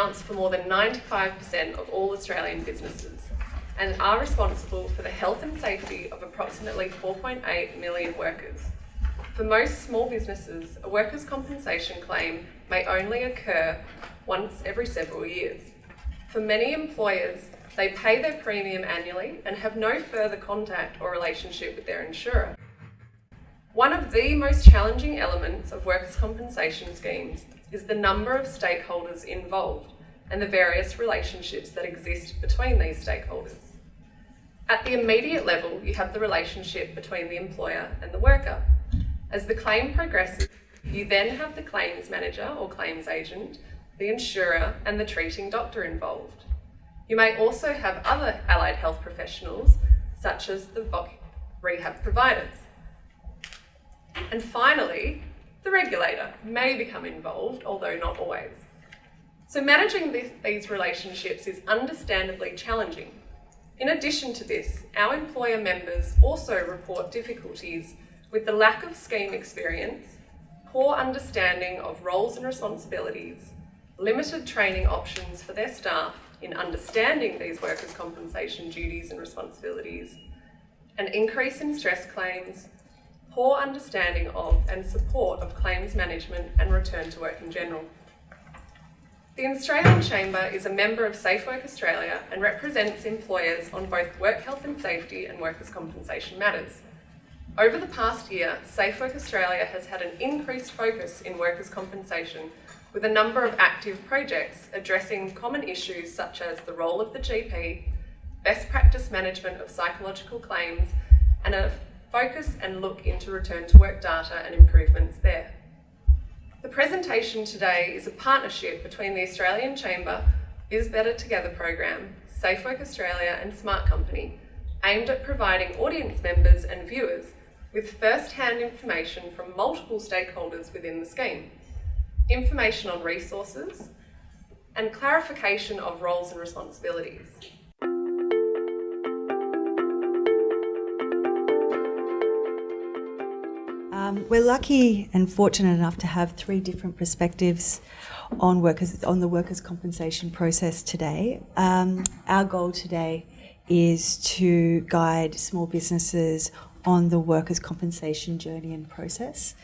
accounts for more than 95% of all Australian businesses and are responsible for the health and safety of approximately 4.8 million workers. For most small businesses, a workers' compensation claim may only occur once every several years. For many employers, they pay their premium annually and have no further contact or relationship with their insurer. One of the most challenging elements of workers' compensation schemes is the number of stakeholders involved and the various relationships that exist between these stakeholders. At the immediate level, you have the relationship between the employer and the worker. As the claim progresses, you then have the claims manager or claims agent, the insurer and the treating doctor involved. You may also have other allied health professionals, such as the rehab providers. And finally, the regulator may become involved, although not always. So managing this, these relationships is understandably challenging. In addition to this, our employer members also report difficulties with the lack of scheme experience, poor understanding of roles and responsibilities, limited training options for their staff in understanding these workers' compensation duties and responsibilities, an increase in stress claims, poor understanding of and support of claims management and return to work in general. The Australian Chamber is a member of Safe Work Australia and represents employers on both work health and safety and workers' compensation matters. Over the past year, Safe Work Australia has had an increased focus in workers' compensation with a number of active projects addressing common issues such as the role of the GP, best practice management of psychological claims, and a focus and look into return to work data and improvements there. The presentation today is a partnership between the Australian Chamber, Is Better Together program, Safe Work Australia and Smart Company, aimed at providing audience members and viewers with first-hand information from multiple stakeholders within the scheme, information on resources, and clarification of roles and responsibilities. Um, we're lucky and fortunate enough to have three different perspectives on workers on the workers' compensation process today. Um, our goal today is to guide small businesses on the workers' compensation journey and process.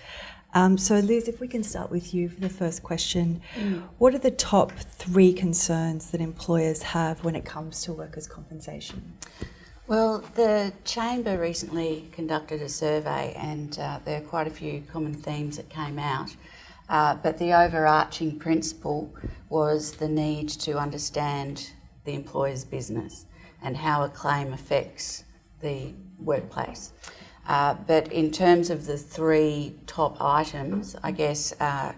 Um, so, Liz, if we can start with you for the first question, mm. what are the top three concerns that employers have when it comes to workers' compensation? Well, the Chamber recently conducted a survey, and uh, there are quite a few common themes that came out. Uh, but the overarching principle was the need to understand the employer's business and how a claim affects the workplace. Uh, but in terms of the three top items, I guess uh,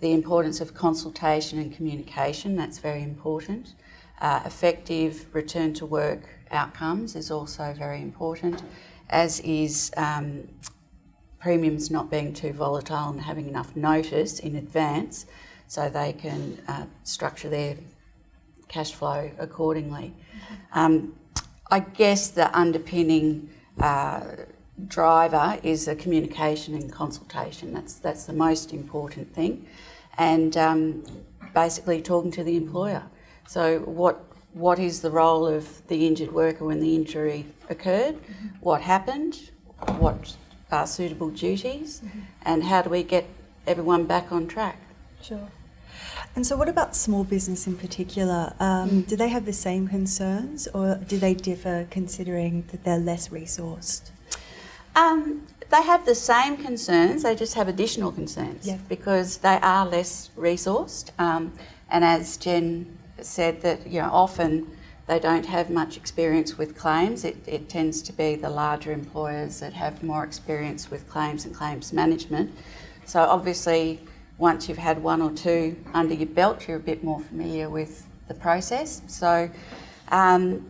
the importance of consultation and communication, that's very important. Uh, effective return to work outcomes is also very important, as is um, premiums not being too volatile and having enough notice in advance so they can uh, structure their cash flow accordingly. Um, I guess the underpinning uh, driver is the communication and consultation. That's that's the most important thing, and um, basically talking to the employer. So what what is the role of the injured worker when the injury occurred, mm -hmm. what happened, what are suitable duties, mm -hmm. and how do we get everyone back on track. Sure. And so, what about small business in particular? Um, mm. Do they have the same concerns, or do they differ considering that they're less resourced? Um, they have the same concerns, they just have additional concerns yeah. because they are less resourced. Um, and as Jen said that you know often they don't have much experience with claims. It, it tends to be the larger employers that have more experience with claims and claims management. So obviously, once you've had one or two under your belt, you're a bit more familiar with the process. So um,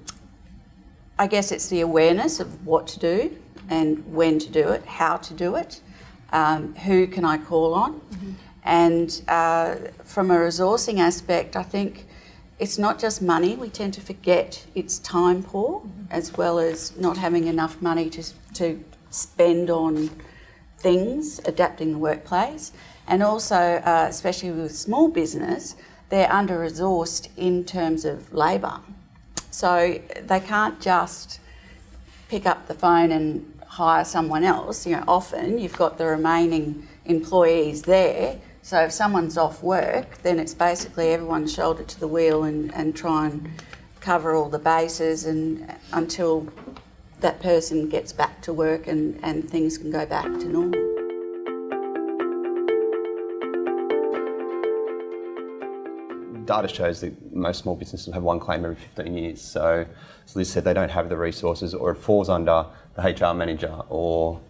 I guess it's the awareness of what to do and when to do it, how to do it, um, who can I call on. Mm -hmm. And uh, from a resourcing aspect, I think it's not just money, we tend to forget it's time poor mm -hmm. as well as not having enough money to, to spend on things, adapting the workplace, and also, uh, especially with small business, they're under resourced in terms of labour. So they can't just pick up the phone and hire someone else. You know, often you've got the remaining employees there. So if someone's off work, then it's basically everyone's shoulder to the wheel and, and try and cover all the bases and until that person gets back to work and, and things can go back to normal. data shows that most small businesses have one claim every 15 years. So, as Liz said, they don't have the resources, or it falls under the HR manager or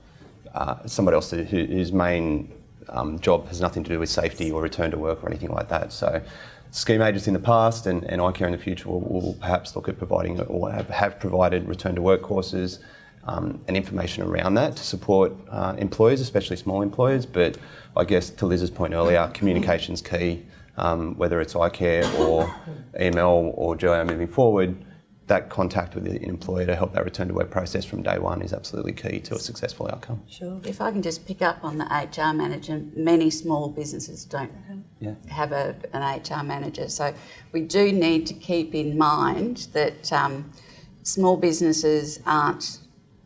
uh, somebody else whose main um, job has nothing to do with safety or return to work or anything like that. So, scheme agents in the past and, and iCare in the future will, will perhaps look at providing or have, have provided return to work courses um, and information around that to support uh, employers, especially small employers. But I guess to Liz's point earlier, communication's key um, whether it's iCare or EML or Joe moving forward, that contact with the employer to help that return to work process from day one is absolutely key to a successful outcome. Sure. If I can just pick up on the HR manager, many small businesses don't yeah. have a, an HR manager. So we do need to keep in mind that um, small businesses aren't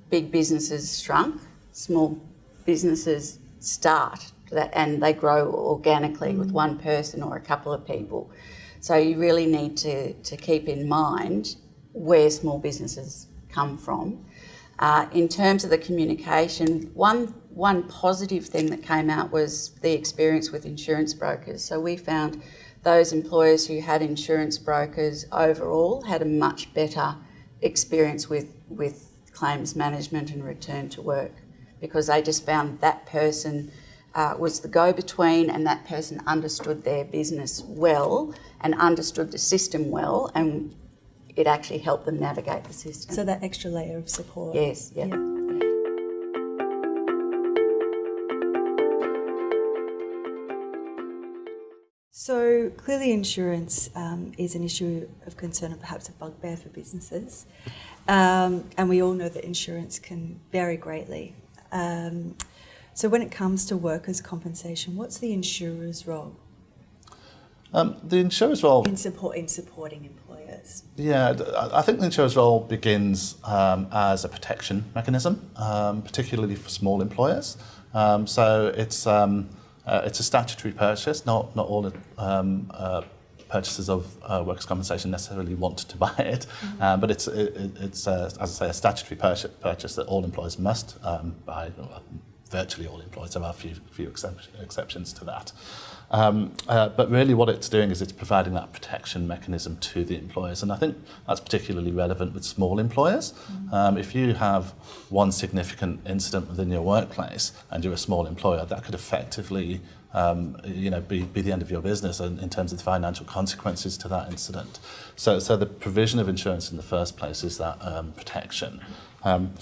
big businesses shrunk. Small businesses start that, and they grow organically mm. with one person or a couple of people. So you really need to, to keep in mind where small businesses come from. Uh, in terms of the communication, one, one positive thing that came out was the experience with insurance brokers. So we found those employers who had insurance brokers overall had a much better experience with, with claims management and return to work because they just found that person uh, was the go-between and that person understood their business well and understood the system well and it actually helped them navigate the system. So that extra layer of support. Yes, yeah. yeah. So clearly insurance um, is an issue of concern and perhaps a bugbear for businesses. Um, and we all know that insurance can vary greatly. Um, so when it comes to workers' compensation, what's the insurer's role? Um, the insurer's role in support in supporting employers. Yeah, I think the insurer's role begins um, as a protection mechanism, um, particularly for small employers. Um, so it's um, uh, it's a statutory purchase. Not not all um, uh, purchasers of uh, workers' compensation necessarily want to buy it, mm-hmm. um, but it's it, it's uh, as I say a statutory purchase, purchase that all employers must um, buy virtually all employers. There are a few, few exceptions to that. Um, uh, but really what it's doing is it's providing that protection mechanism to the employers. And I think that's particularly relevant with small employers. Mm. Um, if you have one significant incident within your workplace and you're a small employer, that could effectively um, you know, be, be the end of your business in, in terms of the financial consequences to that incident. So, so the provision of insurance in the first place is that um, protection. Um,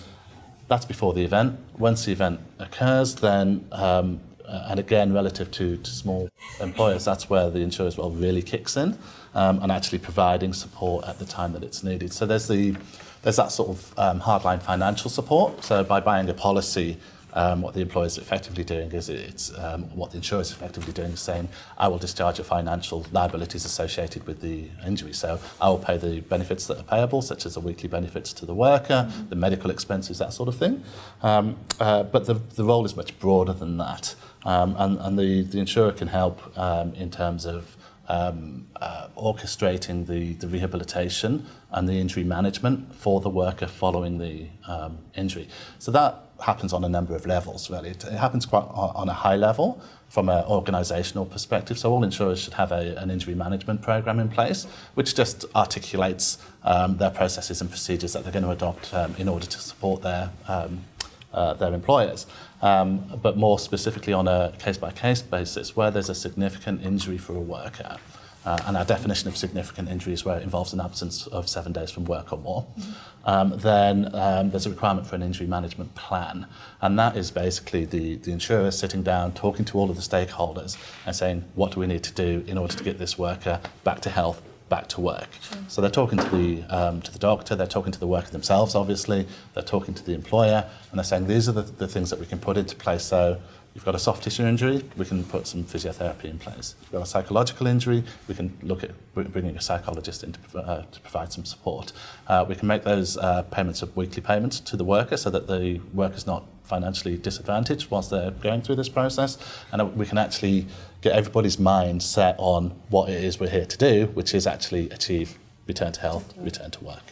That's before the event. Once the event occurs, then, um, uh, and again, relative to, to small employers, that's where the insurance role really kicks in um, and actually providing support at the time that it's needed. So there's the there's that sort of um, hardline financial support. So by buying a policy, um, what the employer is effectively doing is it's um, what the insurer is effectively doing is saying I will discharge your financial liabilities associated with the injury. So I will pay the benefits that are payable such as the weekly benefits to the worker the medical expenses that sort of thing. Um, uh, but the, the role is much broader than that. Um, and, and the, the insurer can help um, in terms of um, uh, orchestrating the, the rehabilitation and the injury management for the worker following the um, injury. So that happens on a number of levels, really. It, happens quite on a high level from an organisational perspective. So all insurers should have a, an injury management program in place, which just articulates um, their processes and procedures that they're going to adopt um, in order to support their um, uh, their employers. Um, but more specifically on a case-by-case -case basis, where there's a significant injury for a worker, Uh, and our definition of significant injuries where it involves an absence of seven days from work or more, mm -hmm. um, then um, there's a requirement for an injury management plan. And that is basically the, the insurer sitting down, talking to all of the stakeholders and saying, what do we need to do in order to get this worker back to health, back to work? Sure. So they're talking to the, um, to the doctor, they're talking to the worker themselves, obviously, they're talking to the employer, and they're saying, these are the, the things that we can put into place so you've got a soft tissue injury, we can put some physiotherapy in place. If you've got a psychological injury, we can look at bringing a psychologist in to, uh, to provide some support. Uh, we can make those uh, payments of weekly payments to the worker so that the worker's not financially disadvantaged whilst they're going through this process. And uh, we can actually get everybody's mind set on what it is we're here to do, which is actually achieve return to health, return to work.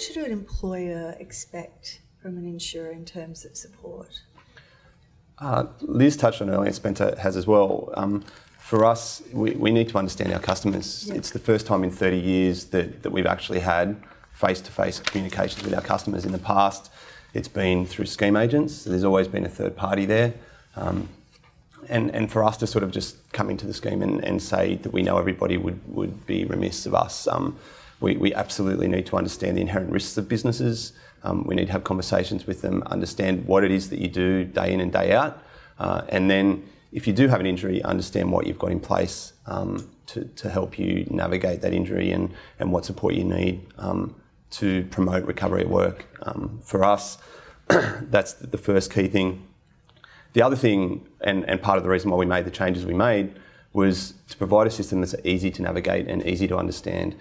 What should an employer expect from an insurer in terms of support? Uh, Liz touched on earlier, Spencer has as well. Um, for us, we, we need to understand our customers. It's the first time in 30 years that, that we've actually had face to face communications with our customers. In the past, it's been through scheme agents, so there's always been a third party there. Um, and, and for us to sort of just come into the scheme and, and say that we know everybody would, would be remiss of us. Um, we, we absolutely need to understand the inherent risks of businesses. Um, we need to have conversations with them, understand what it is that you do day in and day out. Uh, and then, if you do have an injury, understand what you've got in place um, to, to help you navigate that injury and, and what support you need um, to promote recovery at work. Um, for us, that's the first key thing. The other thing, and, and part of the reason why we made the changes we made, was to provide a system that's easy to navigate and easy to understand.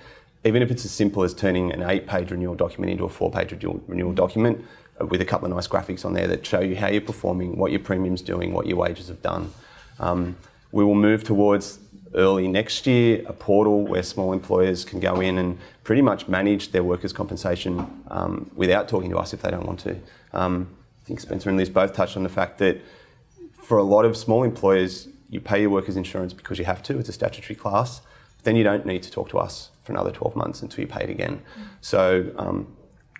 Even if it's as simple as turning an eight page renewal document into a four page renewal, renewal document uh, with a couple of nice graphics on there that show you how you're performing, what your premium's doing, what your wages have done. Um, we will move towards early next year a portal where small employers can go in and pretty much manage their workers' compensation um, without talking to us if they don't want to. Um, I think Spencer and Liz both touched on the fact that for a lot of small employers, you pay your workers' insurance because you have to, it's a statutory class. Then you don't need to talk to us for another 12 months until you pay it again. So um,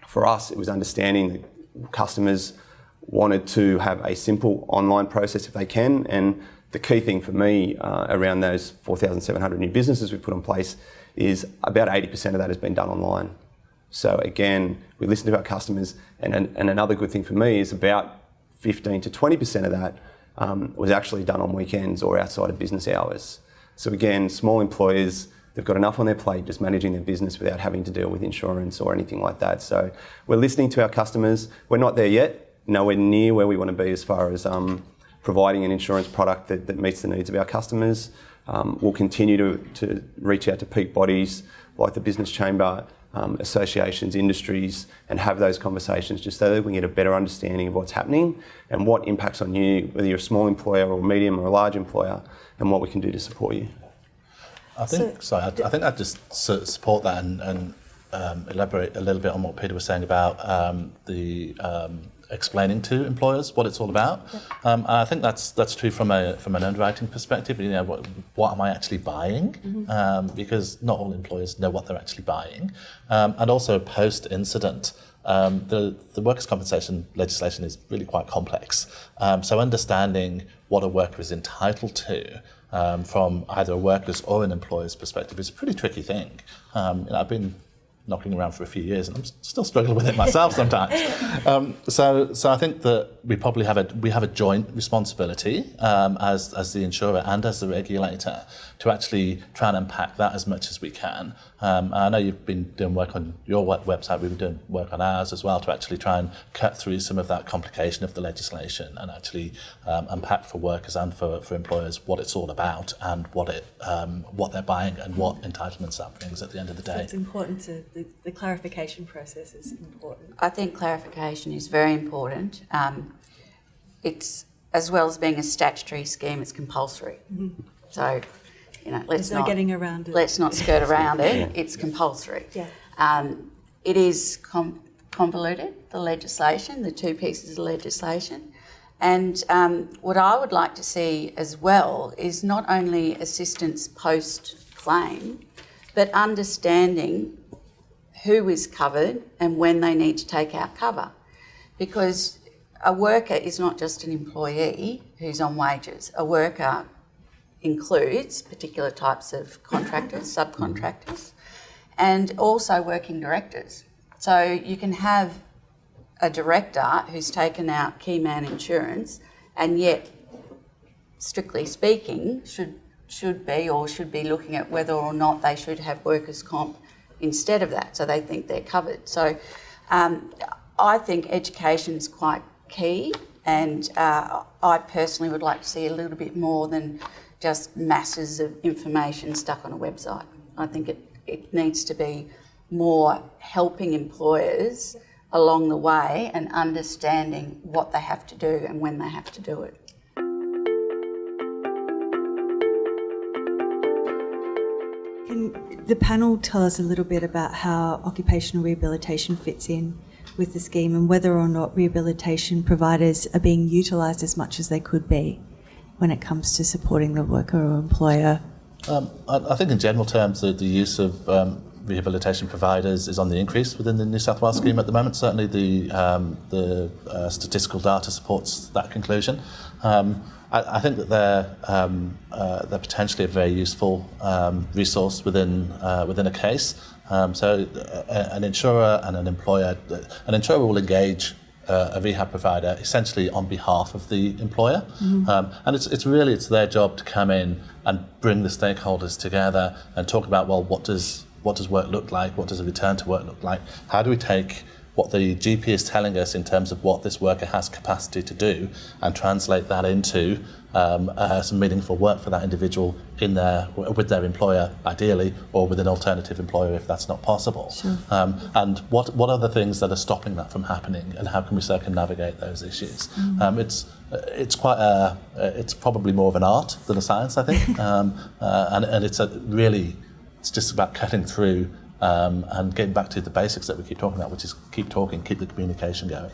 for us, it was understanding that customers wanted to have a simple online process if they can. And the key thing for me uh, around those 4,700 new businesses we've put in place is about 80% of that has been done online. So again, we listen to our customers, and, and another good thing for me is about 15 to 20% of that um, was actually done on weekends or outside of business hours. So again, small employers, they've got enough on their plate just managing their business without having to deal with insurance or anything like that. So we're listening to our customers. We're not there yet, nowhere near where we want to be as far as um, providing an insurance product that, that meets the needs of our customers. Um, we'll continue to, to reach out to peak bodies like the Business Chamber, um, associations, industries, and have those conversations just so that we get a better understanding of what's happening and what impacts on you, whether you're a small employer or medium or a large employer, and what we can do to support you. I think, sorry, I, I think I'd just su- support that and, and um, elaborate a little bit on what Peter was saying about um, the um, explaining to employers what it's all about. Um, and I think that's that's true from a from an underwriting perspective. You know, what, what am I actually buying? Um, because not all employers know what they're actually buying. Um, and also post incident. Um, the, the workers' compensation legislation is really quite complex. Um, so understanding what a worker is entitled to um, from either a worker's or an employer's perspective is a pretty tricky thing. Um, you know, I've been knocking around for a few years, and I'm still struggling with it myself sometimes. Um, so, so I think that we probably have a we have a joint responsibility um, as as the insurer and as the regulator to actually try and unpack that as much as we can. Um, I know you've been doing work on your website. We've been doing work on ours as well to actually try and cut through some of that complication of the legislation and actually um, unpack for workers and for, for employers what it's all about and what it um, what they're buying and what entitlements that brings at the end of the So day. it's important to, the, the clarification process is important. I think clarification is very important. Um, it's as well as being a statutory scheme, it's compulsory. So, you know, let's no not getting around it. let's not skirt around it. It's compulsory. Yeah. Um, it is com- convoluted, the legislation, the two pieces of legislation. And um, what I would like to see as well is not only assistance post claim, but understanding who is covered and when they need to take out cover. Because a worker is not just an employee who's on wages, a worker includes particular types of contractors, mm-hmm. subcontractors, and also working directors. So you can have a director who's taken out key man insurance and yet, strictly speaking, should should be or should be looking at whether or not they should have workers' comp instead of that, so they think they're covered. So, um, I think education is quite key, and uh, I personally would like to see a little bit more than just masses of information stuck on a website. I think it, it needs to be more helping employers along the way and understanding what they have to do and when they have to do it. The panel tell us a little bit about how occupational rehabilitation fits in with the scheme and whether or not rehabilitation providers are being utilised as much as they could be when it comes to supporting the worker or employer? Um, I, I, think in general terms, the, the use of um, rehabilitation providers is on the increase within the New South Wales scheme at the moment. Certainly, the um, the uh, statistical data supports that conclusion. I, I, think that they're um, uh, they're potentially a very useful um, resource within uh, within a case. Um, so, uh, an insurer and an employer, an insurer will engage uh, a rehab provider essentially on behalf of the employer. Mm-hmm. Um, and it's, it's really it's their job to come in and bring the stakeholders together and talk about well what does what does work look like? What does a return to work look like? How do we take what the GP is telling us in terms of what this worker has capacity to do and translate that into um, uh, some meaningful work for that individual in their with their employer ideally or with an alternative employer if that's not possible sure. um, and what what are the things that are stopping that from happening and how can we circumnavigate those issues mm. um, it's it's quite a it's probably more of an art than a science I think um, uh, and, and it's a really it's just about cutting through um, and getting back to the basics that we keep talking about, which is keep talking, keep the communication going.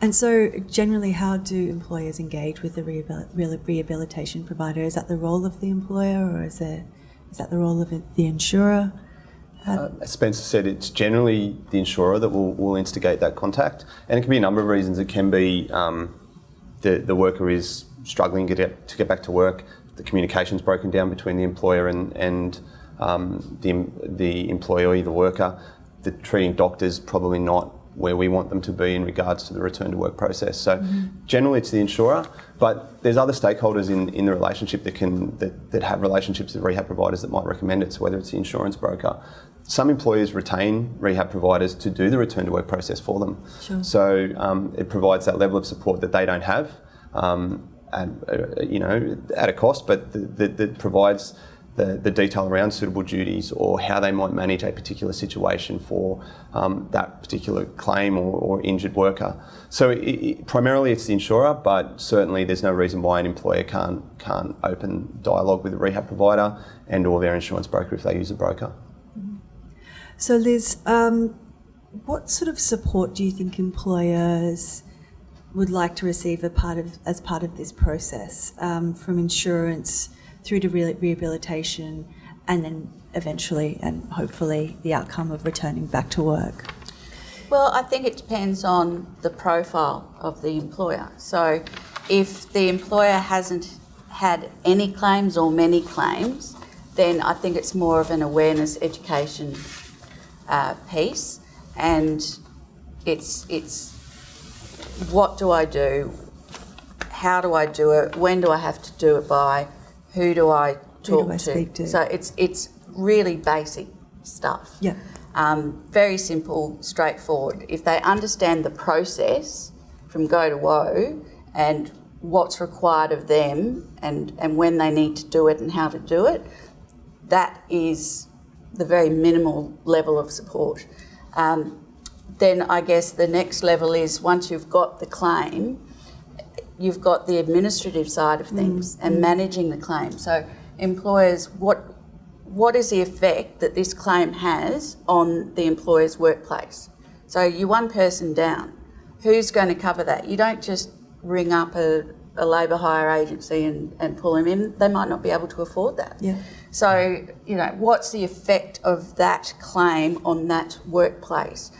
And so, generally, how do employers engage with the rehabilitation provider? Is that the role of the employer, or is it is that the role of the insurer? Uh, as Spencer said, it's generally the insurer that will, will instigate that contact, and it can be a number of reasons. It can be um, the the worker is struggling to get to get back to work. The communication's broken down between the employer and and um, the, the employee, the worker, the treating doctors probably not where we want them to be in regards to the return to work process. So mm-hmm. generally it's the insurer, but there's other stakeholders in, in the relationship that can that, that have relationships with rehab providers that might recommend it. So whether it's the insurance broker, some employers retain rehab providers to do the return to work process for them. Sure. So um, it provides that level of support that they don't have, um, and uh, you know at a cost, but that provides the, the detail around suitable duties or how they might manage a particular situation for um, that particular claim or, or injured worker. So it, it, primarily it's the insurer, but certainly there's no reason why an employer can't can't open dialogue with a rehab provider and or their insurance broker if they use a broker. So Liz, um, what sort of support do you think employers would like to receive a part of, as part of this process um, from insurance? Through to re- rehabilitation, and then eventually and hopefully the outcome of returning back to work? Well, I think it depends on the profile of the employer. So, if the employer hasn't had any claims or many claims, then I think it's more of an awareness education uh, piece, and it's it's what do I do, how do I do it, when do I have to do it by, who do I talk do I to? to? So it's it's really basic stuff. Yeah. Um, very simple, straightforward. If they understand the process from go to woe and what's required of them and, and when they need to do it and how to do it, that is the very minimal level of support. Um, then I guess the next level is once you've got the claim, you've got the administrative side of things mm. and managing the claim. So employers, what what is the effect that this claim has on the employer's workplace? So you're one person down. Who's going to cover that? You don't just ring up a, a labour hire agency and, and pull them in. They might not be able to afford that. Yeah. So, you know, what's the effect of that claim on that workplace?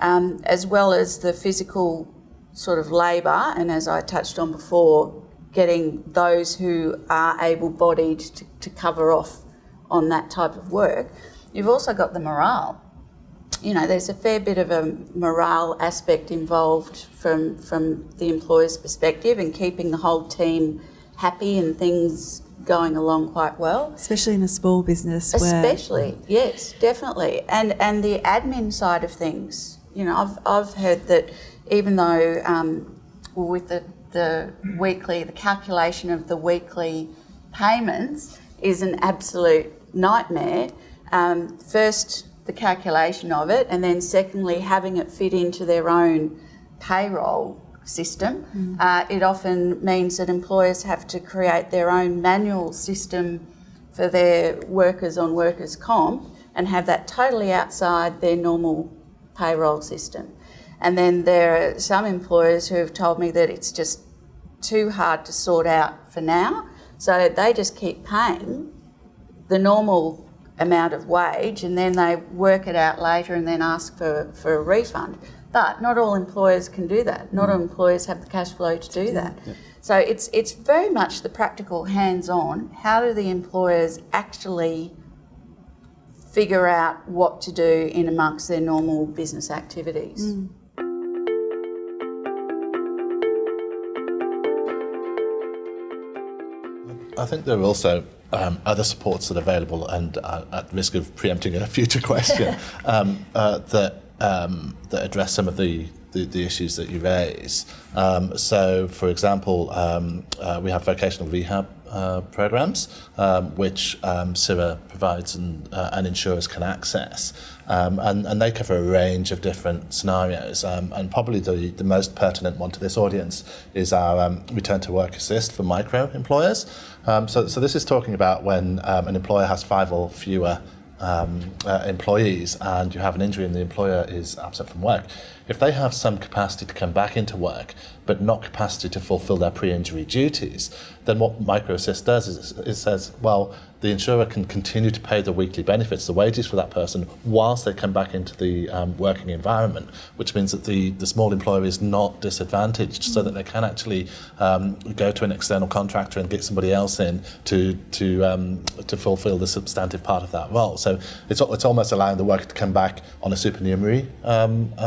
Um, as well as the physical sort of labour, and as I touched on before, getting those who are able bodied to, to cover off on that type of work, you've also got the morale. you know, there's a fair bit of a morale aspect involved from from the employer's perspective and keeping the whole team happy and things going along quite well. Especially in a small business where Especially, yes, definitely. And and the admin side of things, you know, I've, I've heard that even though um, with the, the weekly, the calculation of the weekly payments is an absolute nightmare. Um, first, the calculation of it, and then secondly, having it fit into their own payroll system. Uh, it often means that employers have to create their own manual system for their workers on workers' comp and have that totally outside their normal payroll system. And then there are some employers who have told me that it's just too hard to sort out for now, so they just keep paying the normal amount of wage and then they work it out later and then ask for, for a refund. But not all employers can do that. Not all mm. employers have the cash flow to do that. So it's it's very much the practical hands-on. How do the employers actually figure out what to do in amongst their normal business activities? Mm. I think there are also um, other supports that are available, and uh, at risk of preempting a future question, um, uh, that um, that address some of the the, the issues that you raise. Um, so, for example, um, uh, we have vocational rehab uh, programs, um, which um, SIRA provides and, uh, and insurers can access. Um, and, and they cover a range of different scenarios. Um, and probably the, the most pertinent one to this audience is our um, return to work assist for micro employers. Um, so, so this is talking about when um, an employer has five or fewer um, uh, employees and you have an injury and the employer is absent from work, if they have some capacity to come back into work but not capacity to fulfill their pre-injury duties, then what MicroAssist does is it says, well, the insurer can continue to pay the weekly benefits, the wages for that person, whilst they come back into the um, working environment, which means that the, the small employer is not disadvantaged, so that they can actually um, go to an external contractor and get somebody else in to to um, to fulfil the substantive part of that role. So it's it's almost allowing the worker to come back on a supernumerary um, uh,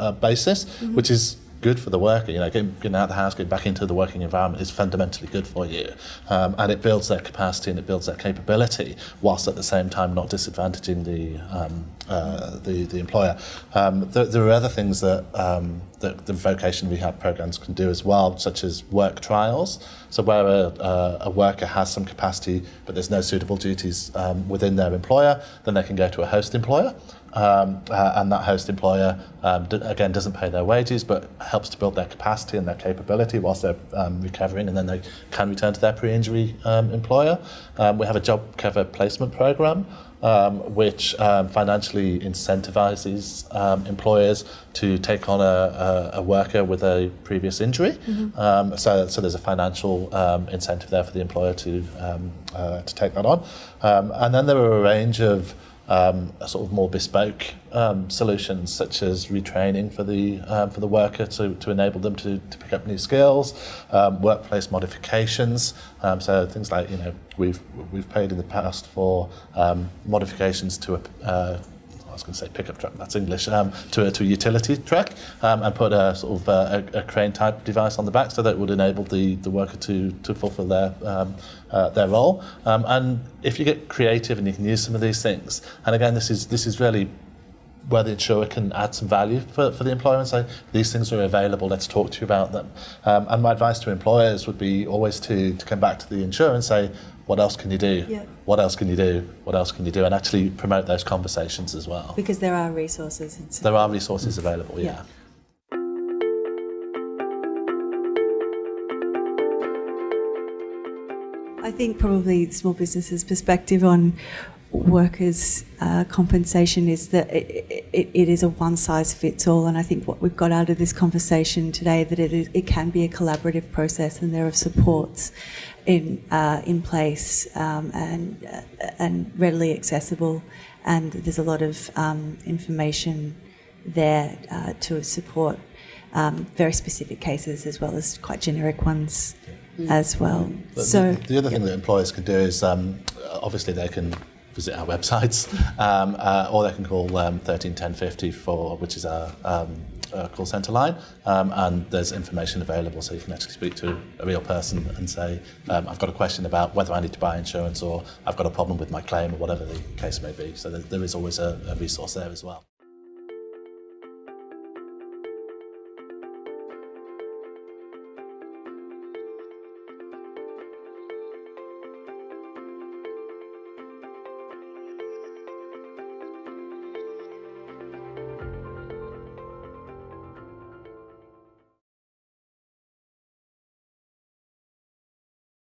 uh, basis, which is good for the worker. You know, getting, getting out of the house, getting back into the working environment is fundamentally good for you, um, and it builds their capacity and it builds their capability, whilst at the same time not disadvantaging the um, uh, the, the employer. Um, there, there are other things that um, that the vocation rehab programs can do as well, such as work trials. So where a, a, a worker has some capacity but there's no suitable duties um, within their employer, then they can go to a host employer. Um, uh, and that host employer um, d- again doesn't pay their wages but helps to build their capacity and their capability whilst they're um, recovering and then they can return to their pre-injury um, employer. Um, we have a job cover placement program um, which um, financially incentivizes um, employers to take on a, a, a worker with a previous injury. Um, so, so there's a financial um, incentive there for the employer to um, uh, to take that on. Um, and then there are a range of um, sort of more bespoke um, solutions such as retraining for the um, for the worker to, to enable them to, to pick up new skills, um, workplace modifications. Um, so things like you know we've we've paid in the past for um, modifications to a uh, I was going to say pickup truck, that's English, um, to, a, to a utility truck um, and put a sort of uh, a, a crane type device on the back so that it would enable the, the worker to, to fulfill their, um, uh, their role. Um, and if you get creative and you can use some of these things, and again, this is, this is really where the insurer can add some value for, for the employer and say, these things are available, let's talk to you about them. Um, and my advice to employers would be always to, to come back to the insurer and say, what else can you do? Yeah. What else can you do? What else can you do? And actually promote those conversations as well. because there are resources. So There are resources available, yeah. Yeah. I think probably small businesses' perspective on workers' uh, compensation is that it, it, it is a one size fits all, and I think what we've got out of this conversation today that it, is, it can be a collaborative process, and there are supports in uh, in place um, and uh, and readily accessible, and there's a lot of um, information there uh, to support um, very specific cases as well as quite generic ones as well. But So the, the other thing that employers can do is um, obviously they can visit our websites, um, uh, or they can call um, 13 1050 for which is our um, uh, call centre line, um, and there's information available, so you can actually speak to a real person and say, um, I've got a question about whether I need to buy insurance or I've got a problem with my claim or whatever the case may be. So there, there is always a, a resource there as well.